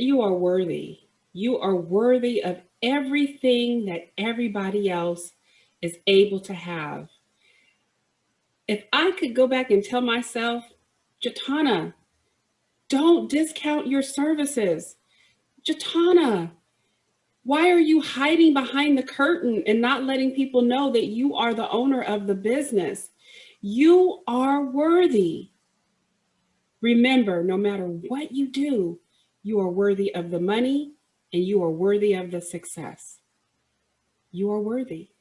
you are worthy. You are worthy of everything that everybody else is able to have. If I could go back and tell myself, Jatana, don't discount your services. Jatana, why are you hiding behind the curtain and not letting people know that you are the owner of the business? You are worthy. Remember, no matter what you do, you are worthy of the money and you are worthy of the success. You are worthy.